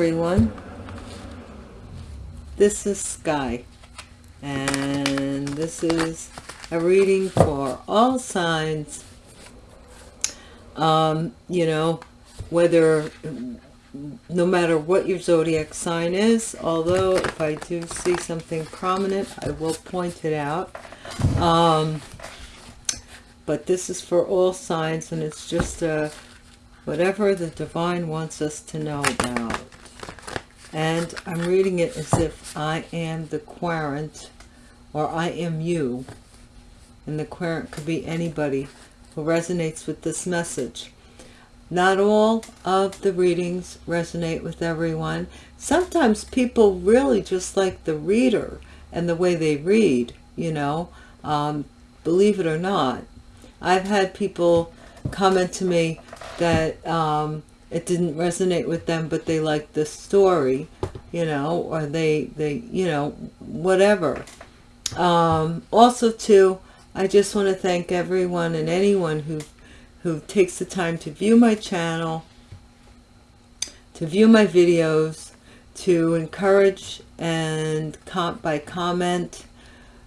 Everyone. This is Sky and this is a reading for all signs. Um, you know, whether no matter what your zodiac sign is, although if I do see something prominent, I will point it out. Um, but this is for all signs and it's just a uh, whatever the divine wants us to know about and I'm reading it as if I am the querent or I am you. And the querent could be anybody who resonates with this message. Not all of the readings resonate with everyone. Sometimes people really just like the reader and the way they read you know um, believe it or not. I've had people comment to me that um, it didn't resonate with them, but they liked the story, you know, or they, they, you know, whatever. Um, also too, I just want to thank everyone and anyone who, who takes the time to view my channel, to view my videos, to encourage and com by comment,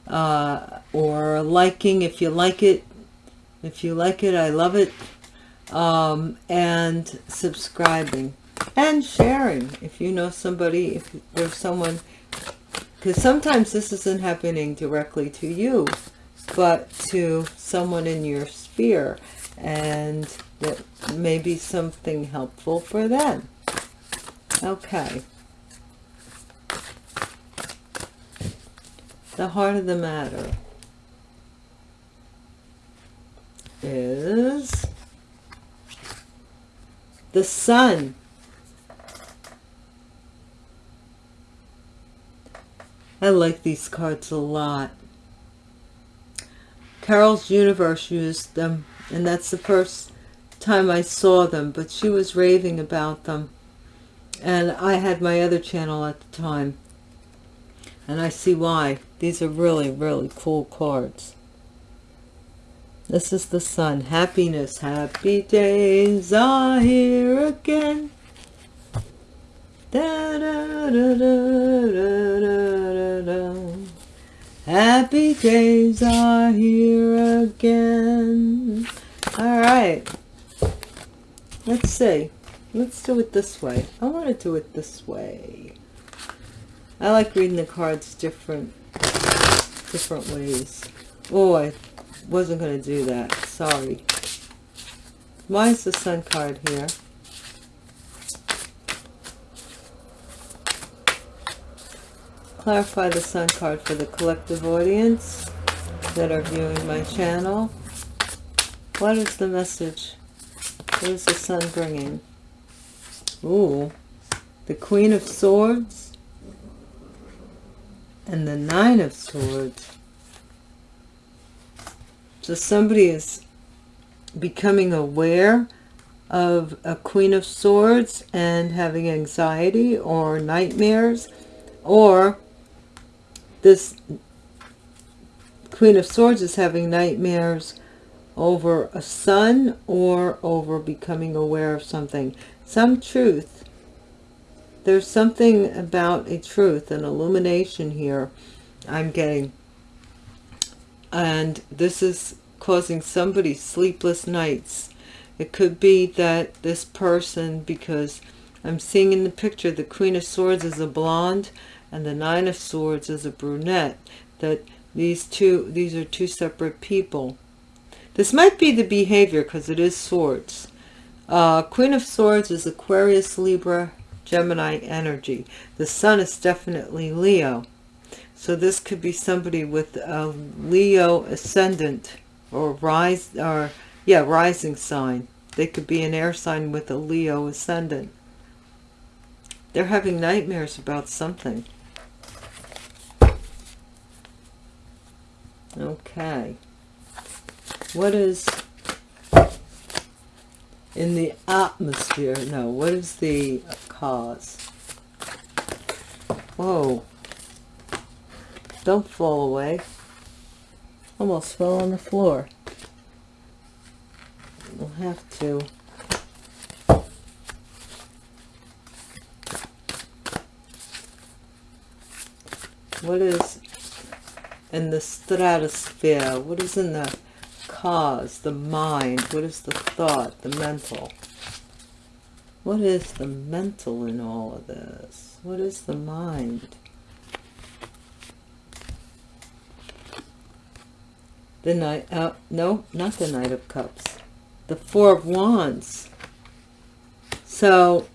uh, or liking if you like it, if you like it, I love it. Um, and subscribing and sharing if you know somebody, if there's someone, because sometimes this isn't happening directly to you, but to someone in your sphere and that may be something helpful for them. Okay. The heart of the matter. is the sun. I like these cards a lot. Carol's Universe used them, and that's the first time I saw them, but she was raving about them. And I had my other channel at the time. And I see why. These are really, really cool cards. This is the sun. Happiness. Happy days are here again. Da, da, da. Happy days are here again. All right. Let's see. Let's do it this way. I want to do it this way. I like reading the cards different, different ways. Oh, I wasn't going to do that. Sorry. Why is the sun card here? Clarify the sun card for the collective audience that are viewing my channel. What is the message? What is the sun bringing? Ooh, the Queen of Swords and the Nine of Swords. So somebody is becoming aware of a Queen of Swords and having anxiety or nightmares or this Queen of Swords is having nightmares over a son or over becoming aware of something. Some truth. There's something about a truth, an illumination here I'm getting and this is causing somebody sleepless nights. It could be that this person because I'm seeing in the picture the Queen of Swords is a blonde and the Nine of Swords is a brunette that these two these are two separate people. This might be the behavior because it is swords. Uh, Queen of Swords is Aquarius Libra Gemini energy. The sun is definitely Leo so this could be somebody with a Leo ascendant or rise or yeah, rising sign. They could be an air sign with a Leo ascendant. They're having nightmares about something. Okay. What is in the atmosphere? No, what is the cause? Whoa. Don't fall away. Almost fell on the floor. We'll have to. What is in the stratosphere? What is in the cause, the mind? What is the thought, the mental? What is the mental in all of this? What is the mind? The Knight, uh, no, not the Knight of Cups. The Four of Wands. So,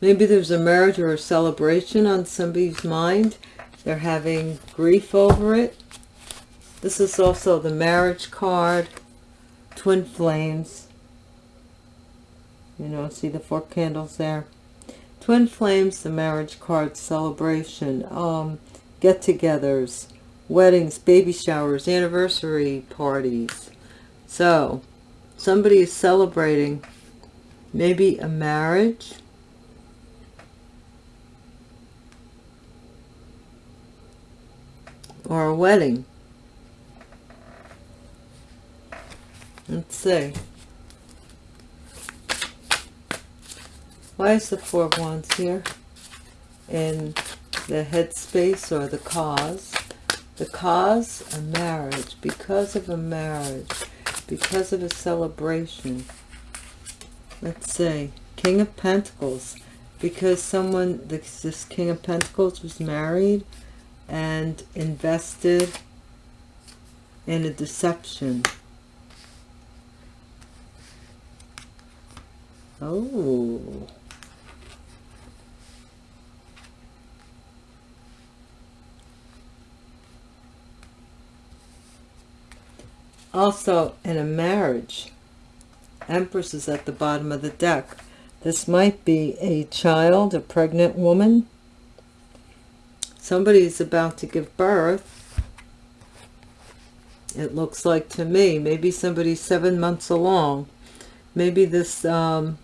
maybe there's a marriage or a celebration on somebody's mind. They're having grief over it. This is also the marriage card. Twin flames. You know, see the four candles there. Twin flames, the marriage card celebration. Um, get-togethers weddings, baby showers, anniversary parties. So, somebody is celebrating maybe a marriage. Or a wedding. Let's see. Why is the Four of Wands here? In the headspace or the cause the cause a marriage because of a marriage because of a celebration let's say king of pentacles because someone this, this king of pentacles was married and invested in a deception. Oh Also, in a marriage, Empress is at the bottom of the deck. This might be a child, a pregnant woman. Somebody is about to give birth. It looks like to me. Maybe somebody seven months along. Maybe this, um,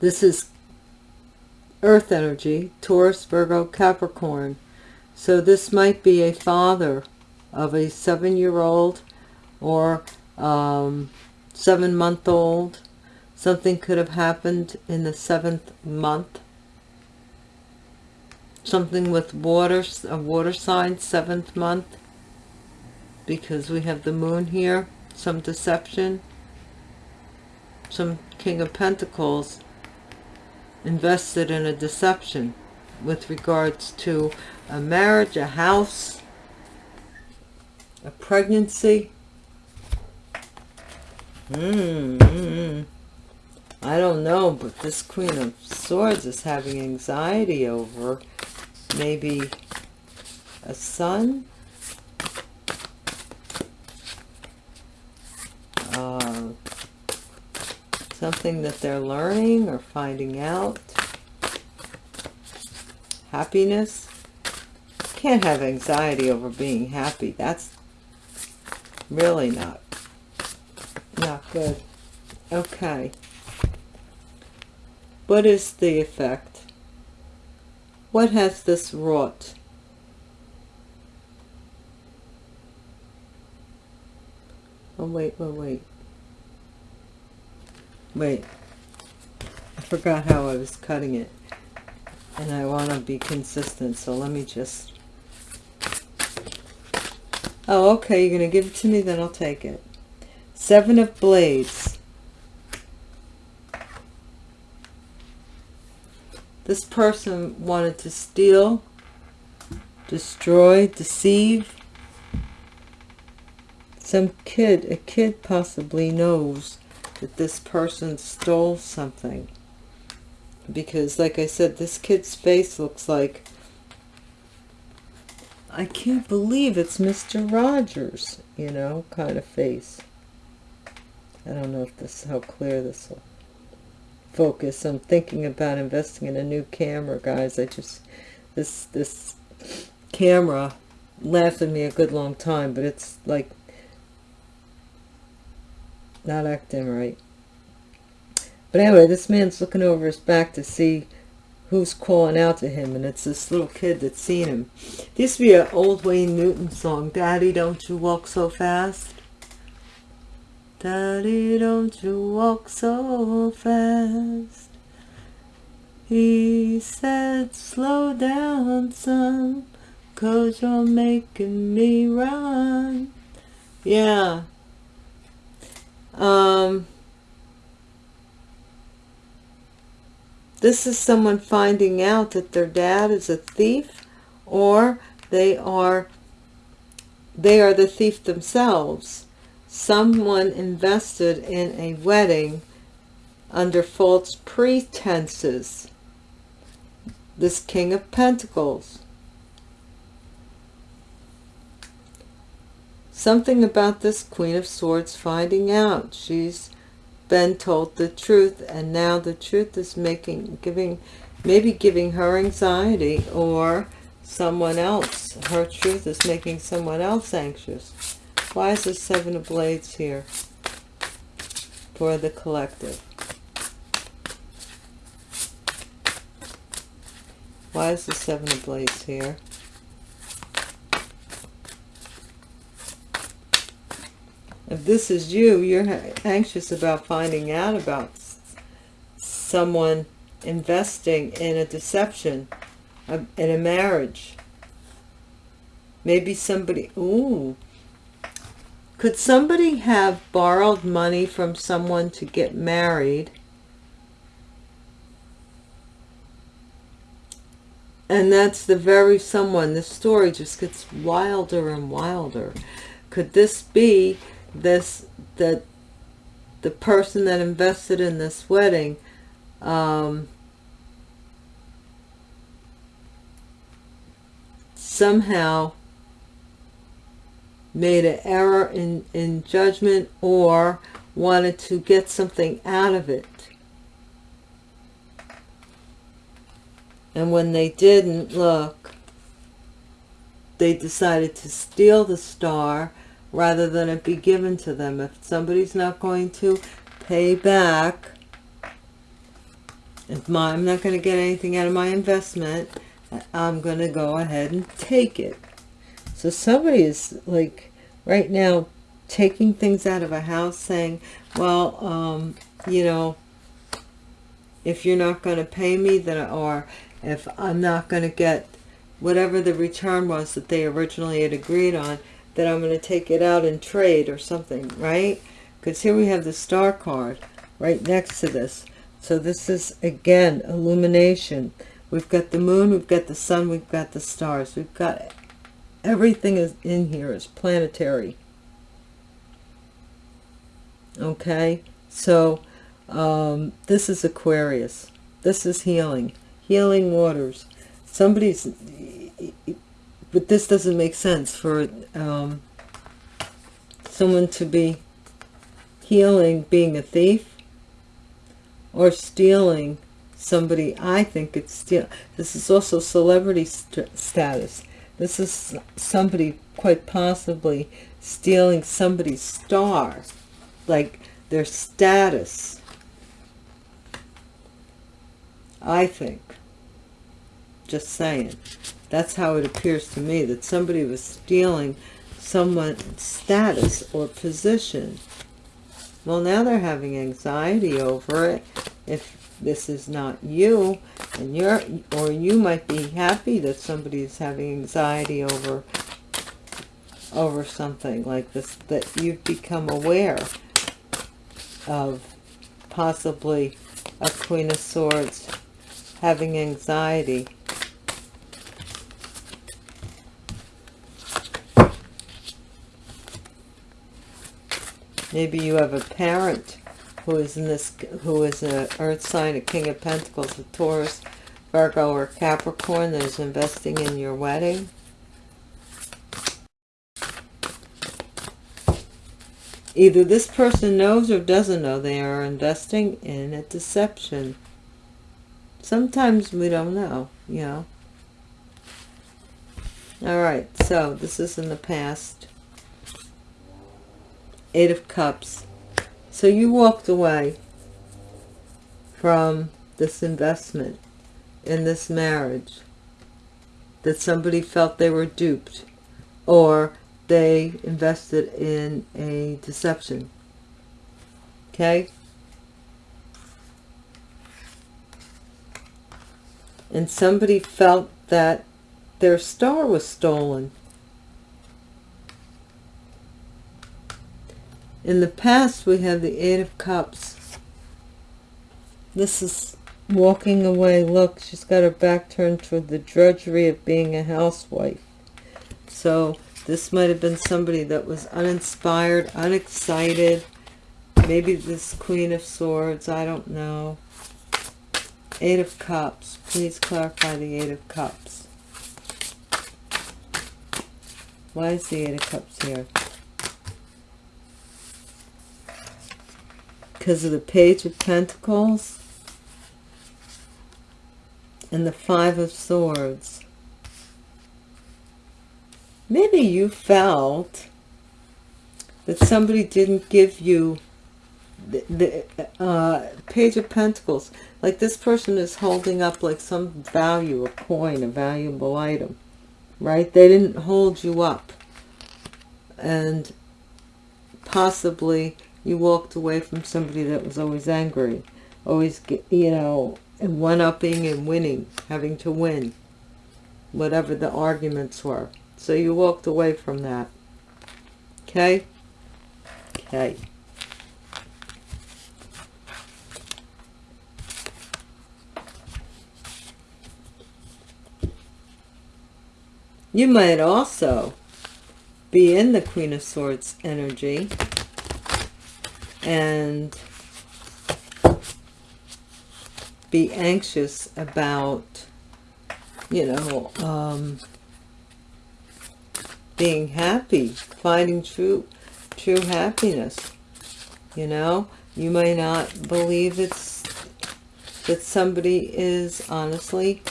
this is earth energy, Taurus, Virgo, Capricorn. So this might be a father of a seven-year-old or um, seven-month-old. Something could have happened in the seventh month. Something with water, a water sign, seventh month. Because we have the moon here. Some deception. Some King of Pentacles invested in a deception with regards to a marriage, a house, a pregnancy. -hmm. I don't know, but this Queen of Swords is having anxiety over maybe a son. Uh, something that they're learning or finding out. Happiness. Can't have anxiety over being happy. That's Really not. Not good. Okay. What is the effect? What has this wrought? Oh, wait, wait, wait. Wait. I forgot how I was cutting it. And I want to be consistent, so let me just Oh, okay, you're going to give it to me, then I'll take it. Seven of Blades. This person wanted to steal, destroy, deceive. Some kid, a kid possibly knows that this person stole something. Because, like I said, this kid's face looks like I can't believe it's Mr. Rogers, you know, kind of face. I don't know if this how clear this will focus. I'm thinking about investing in a new camera, guys. I just this this camera lasted me a good long time, but it's like not acting right. But anyway, this man's looking over his back to see who's calling out to him and it's this little kid that's seen him this be an old wayne newton song daddy don't you walk so fast daddy don't you walk so fast He said, slow down, son, cause you're making me run. Yeah. Um, this is someone finding out that their dad is a thief or they are they are the thief themselves. Someone invested in a wedding under false pretenses. This king of pentacles. Something about this queen of swords finding out. She's been told the truth and now the truth is making giving maybe giving her anxiety or someone else. Her truth is making someone else anxious. Why is the seven of blades here for the collective? Why is the seven of blades here this is you. You're anxious about finding out about someone investing in a deception in a marriage. Maybe somebody ooh. Could somebody have borrowed money from someone to get married? And that's the very someone the story just gets wilder and wilder. Could this be this that the person that invested in this wedding um, somehow made an error in, in judgment or wanted to get something out of it. And when they didn't, look, they decided to steal the star rather than it be given to them. If somebody's not going to pay back, if my, I'm not going to get anything out of my investment, I'm going to go ahead and take it. So somebody is like right now taking things out of a house saying, well, um, you know, if you're not going to pay me, then or if I'm not going to get whatever the return was that they originally had agreed on, that I'm going to take it out and trade or something, right? Because here we have the star card right next to this. So this is, again, illumination. We've got the moon, we've got the sun, we've got the stars. We've got everything is in here is planetary. Okay, so um, this is Aquarius. This is healing. Healing waters. Somebody's but this doesn't make sense for um, someone to be healing being a thief or stealing somebody. I think it's still this is also celebrity st status. This is somebody quite possibly stealing somebody's star like their status. I think. Just saying that's how it appears to me, that somebody was stealing someone's status or position. Well, now they're having anxiety over it. If this is not you, and you're, or you might be happy that somebody is having anxiety over, over something like this, that you've become aware of possibly a Queen of Swords having anxiety Maybe you have a parent who is in this, who is an earth sign, a king of pentacles, a Taurus, Virgo, or Capricorn that is investing in your wedding. Either this person knows or doesn't know they are investing in a deception. Sometimes we don't know, you know. All right, so this is in the past. Eight of Cups. So you walked away from this investment in this marriage that somebody felt they were duped or they invested in a deception. Okay? and somebody felt that their star was stolen. In the past, we have the Eight of Cups. This is walking away. Look, she's got her back turned toward the drudgery of being a housewife. So this might have been somebody that was uninspired, unexcited. Maybe this Queen of Swords, I don't know. Eight of Cups. Please clarify the Eight of Cups. Why is the Eight of Cups here? Because of the Page of Pentacles and the Five of Swords. Maybe you felt that somebody didn't give you the, the uh, Page of Pentacles. Like this person is holding up like some value, a coin, a valuable item. Right? They didn't hold you up. And possibly you walked away from somebody that was always angry. Always, you know, one-upping and winning. Having to win. Whatever the arguments were. So you walked away from that. Okay? Okay. You might also be in the Queen of Swords energy and be anxious about, you know, um, being happy, finding true, true happiness. You know, you may not believe it's that somebody is honestly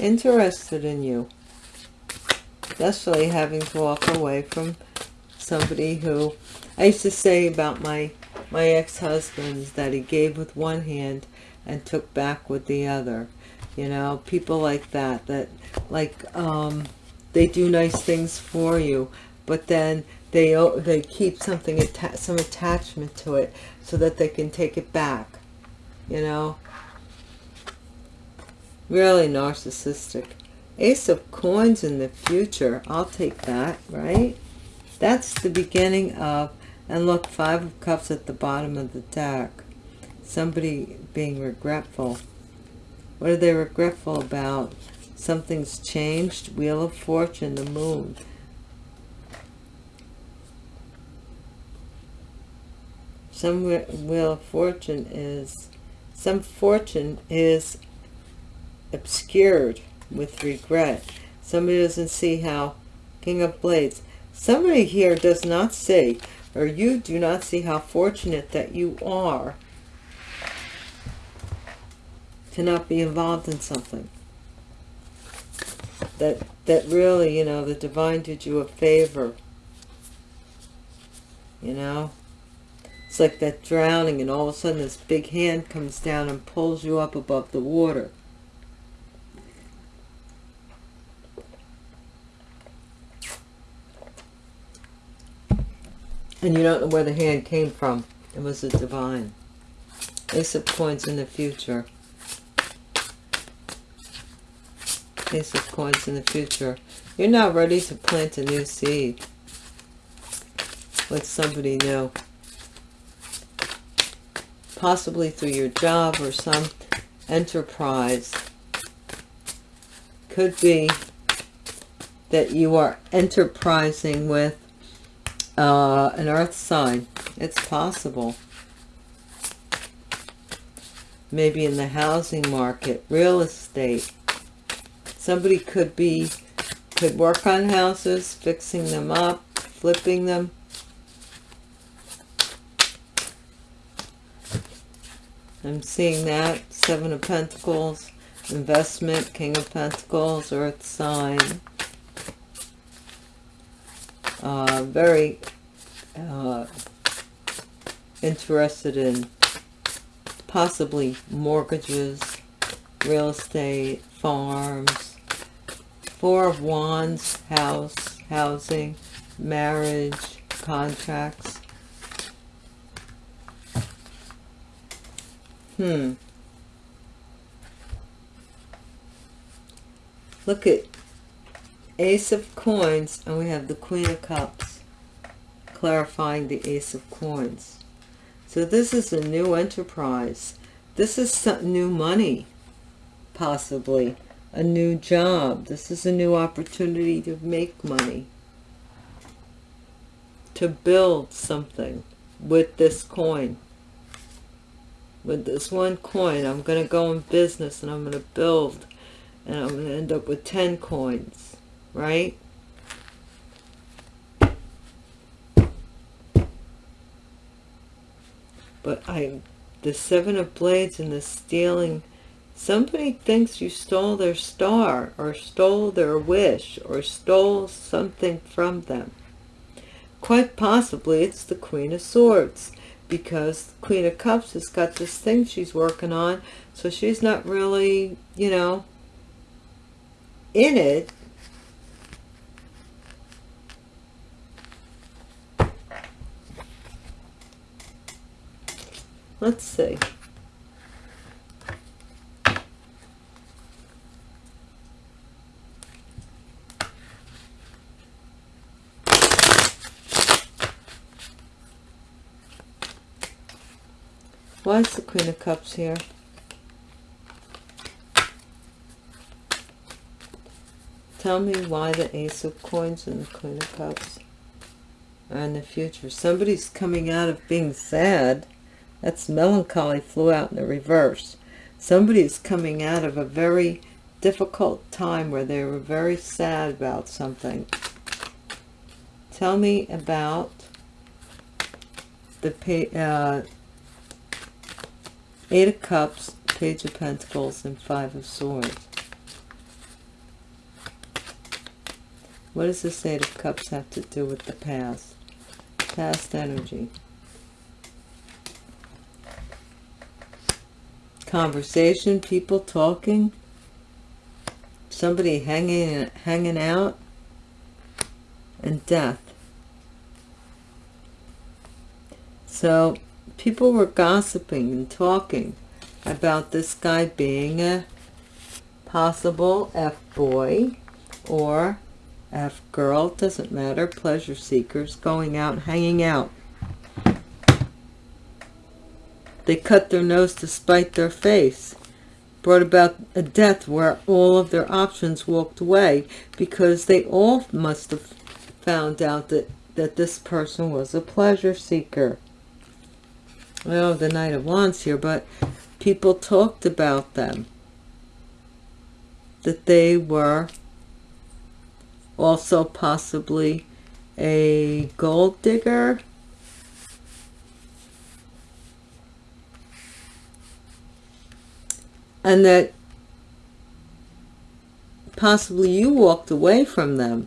interested in you especially having to walk away from somebody who I used to say about my my ex-husbands that he gave with one hand and took back with the other you know people like that that like um they do nice things for you but then they they keep something some attachment to it so that they can take it back you know really narcissistic Ace of Coins in the future. I'll take that, right? That's the beginning of, and look, Five of Cups at the bottom of the deck. Somebody being regretful. What are they regretful about? Something's changed. Wheel of Fortune, the moon. Some Wheel of Fortune is, some fortune is obscured with regret. Somebody doesn't see how, King of Blades, somebody here does not see, or you do not see how fortunate that you are to not be involved in something. That, that really, you know, the divine did you a favor. You know? It's like that drowning and all of a sudden this big hand comes down and pulls you up above the water. And you don't know where the hand came from. It was a divine. Ace of coins in the future. Ace of coins in the future. You're not ready to plant a new seed with somebody new. Possibly through your job or some enterprise. Could be that you are enterprising with uh, an earth sign. It's possible. Maybe in the housing market, real estate. Somebody could be, could work on houses, fixing them up, flipping them. I'm seeing that. Seven of Pentacles, investment, King of Pentacles, Earth sign uh, very uh, interested in possibly mortgages, real estate, farms, Four of Wands, house, housing, marriage, contracts. Hmm. look at Ace of Coins, and we have the Queen of Cups, clarifying the Ace of Coins. So this is a new enterprise. This is some new money, possibly. A new job. This is a new opportunity to make money. To build something with this coin. With this one coin, I'm going to go in business and I'm going to build. And I'm going to end up with 10 coins. Right? but I the seven of blades and the stealing somebody thinks you stole their star or stole their wish or stole something from them quite possibly it's the queen of swords because the queen of cups has got this thing she's working on so she's not really you know in it Let's see. Why is the Queen of Cups here? Tell me why the Ace of Coins and the Queen of Cups are in the future. Somebody's coming out of being sad that's melancholy flew out in the reverse. Somebody is coming out of a very difficult time where they were very sad about something. Tell me about the uh, Eight of Cups, Page of Pentacles, and Five of Swords. What does this Eight of Cups have to do with the past? Past energy. Conversation, people talking, somebody hanging hanging out, and death. So people were gossiping and talking about this guy being a possible F-boy or F-girl, doesn't matter, pleasure seekers, going out, hanging out. They cut their nose to spite their face. Brought about a death where all of their options walked away because they all must have found out that, that this person was a pleasure seeker. Well, the Knight of Wands here, but people talked about them. That they were also possibly a gold digger and that possibly you walked away from them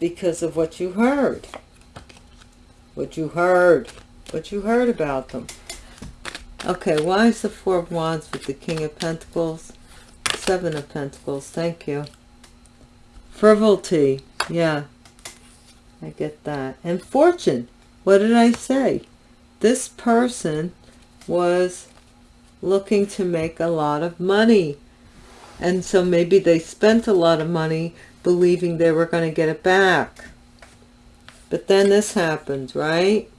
because of what you heard. What you heard. What you heard about them. Okay why is the four of wands with the king of pentacles? Seven of pentacles thank you. Frivolity yeah i get that. And fortune what did i say? This person was looking to make a lot of money. And so maybe they spent a lot of money believing they were going to get it back. But then this happened, right?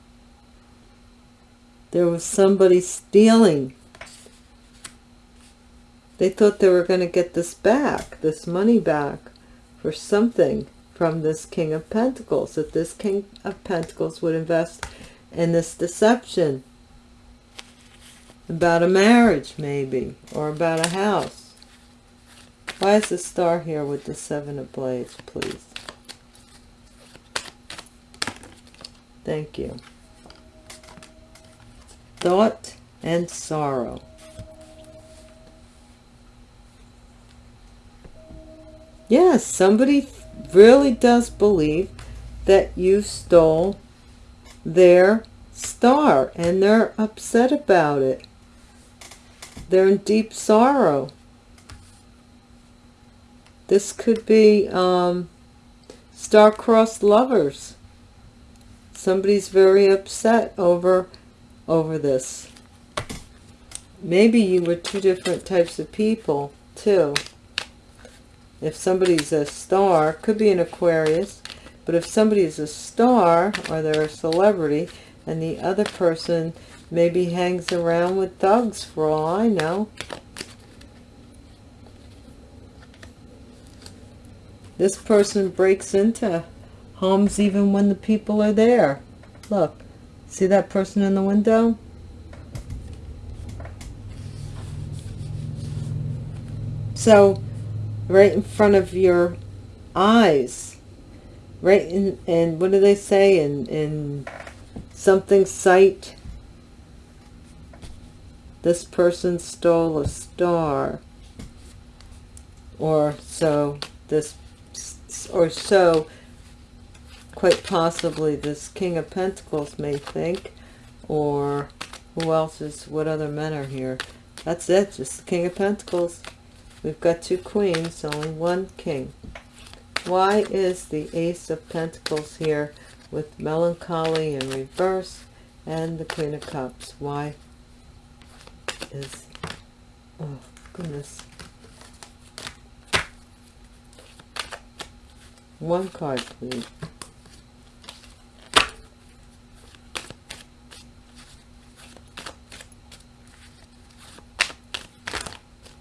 There was somebody stealing. They thought they were going to get this back, this money back for something from this King of Pentacles, that this King of Pentacles would invest in this deception about a marriage maybe or about a house. Why is the star here with the seven of blades please? Thank you. Thought and sorrow. Yes somebody really does believe that you stole their star and they're upset about it they're in deep sorrow. This could be um, star-crossed lovers. Somebody's very upset over, over this. Maybe you were two different types of people, too. if somebody's a star, could be an Aquarius, but if somebody's a star or they're a celebrity and the other person maybe hangs around with thugs for all I know. This person breaks into homes even when the people are there. Look, see that person in the window? So, right in front of your eyes, right in, and what do they say in, in something sight? This person stole a star. Or so this, or so quite possibly this King of Pentacles may think, or who else is, what other men are here? That's it, just the King of Pentacles. We've got two queens, only one king. Why is the Ace of Pentacles here with melancholy in reverse and the Queen of Cups? Why is, oh goodness. One card, please.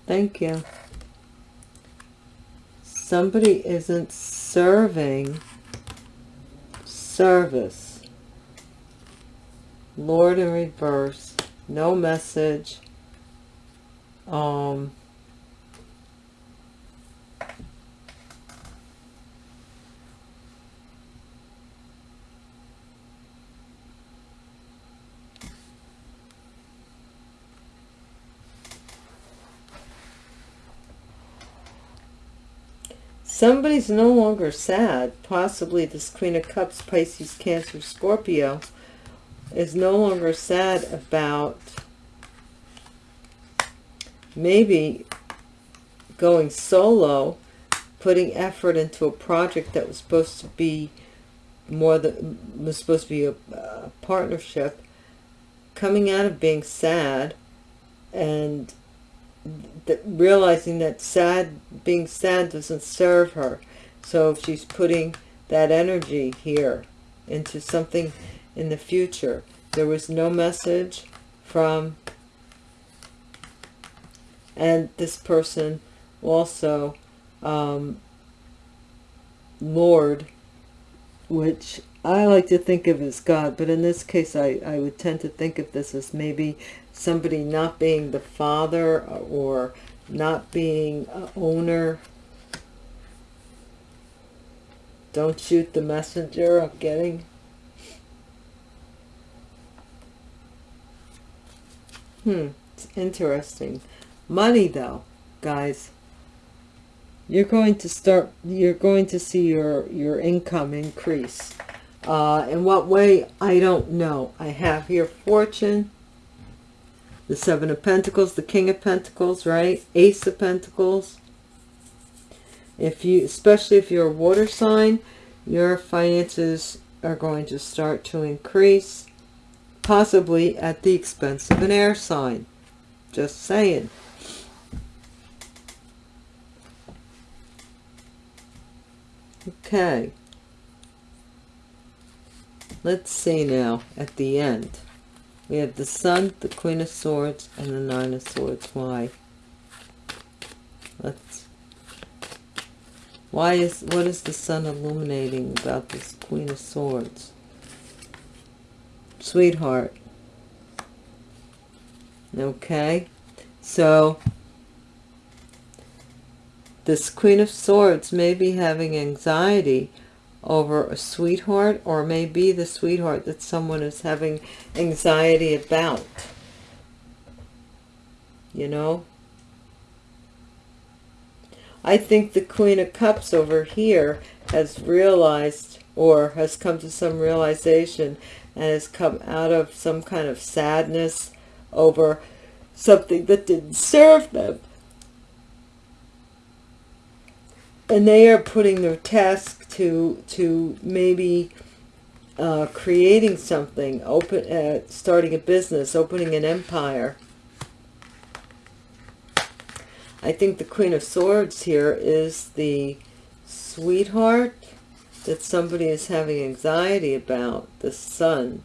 Thank you. Somebody isn't serving service. Lord in reverse. No message. Um, Somebody's no longer sad. Possibly this Queen of Cups, Pisces, Cancer, Scorpio is no longer sad about maybe going solo, putting effort into a project that was supposed to be more than was supposed to be a, a partnership, coming out of being sad and that realizing that sad being sad doesn't serve her. So if she's putting that energy here into something in the future. There was no message from and this person also um, Lord which I like to think of as God but in this case I, I would tend to think of this as maybe somebody not being the father or not being owner. Don't shoot the messenger I'm getting hmm it's interesting. Money though guys. You're going to start you're going to see your your income increase. Uh in what way? I don't know. I have here fortune the seven of pentacles the king of pentacles right? Ace of pentacles. If you especially if you're a water sign your finances are going to start to increase possibly at the expense of an air sign just saying okay let's see now at the end we have the Sun, the Queen of Swords, and the Nine of Swords. Why? Let's. Why is what is the Sun illuminating about this Queen of Swords? Sweetheart. Okay, so this Queen of Swords may be having anxiety over a sweetheart or maybe the sweetheart that someone is having anxiety about you know I think the Queen of Cups over here has realized or has come to some realization and has come out of some kind of sadness over something that didn't serve them and they are putting their task to to maybe uh, creating something, open, uh, starting a business, opening an empire. I think the Queen of Swords here is the sweetheart that somebody is having anxiety about, the sun.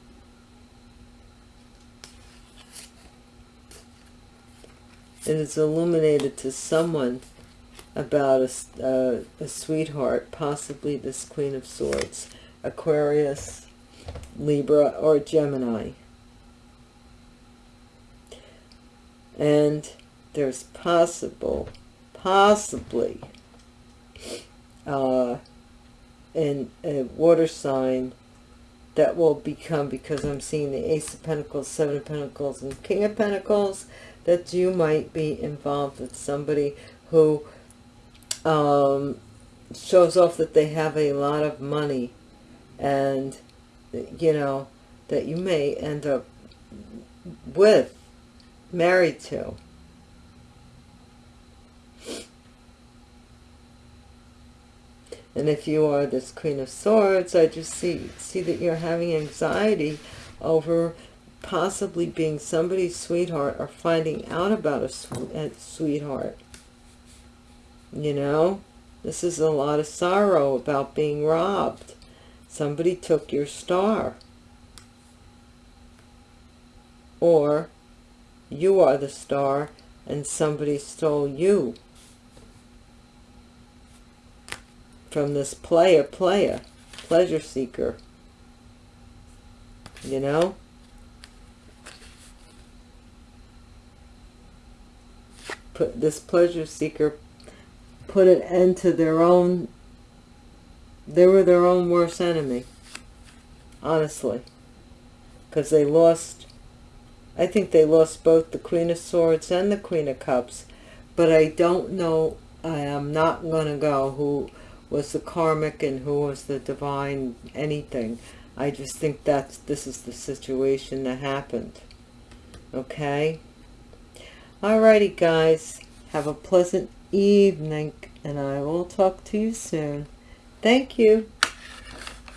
And It is illuminated to someone about a, a sweetheart, possibly this Queen of Swords, Aquarius, Libra, or Gemini. And there's possible, possibly, uh, in a water sign that will become, because I'm seeing the Ace of Pentacles, Seven of Pentacles, and King of Pentacles, that you might be involved with somebody who um, shows off that they have a lot of money and, you know, that you may end up with, married to. And if you are this Queen of Swords, I just see, see that you're having anxiety over possibly being somebody's sweetheart or finding out about a, a sweetheart. You know, this is a lot of sorrow about being robbed. Somebody took your star. Or you are the star and somebody stole you. From this player, player, pleasure seeker. You know? Put this pleasure seeker put an end to their own, they were their own worst enemy, honestly, because they lost, I think they lost both the Queen of Swords and the Queen of Cups, but I don't know, I am not going to go who was the karmic and who was the divine anything. I just think that's, this is the situation that happened. Okay? Alrighty, guys. Have a pleasant evening and I will talk to you soon. Thank you.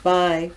Bye.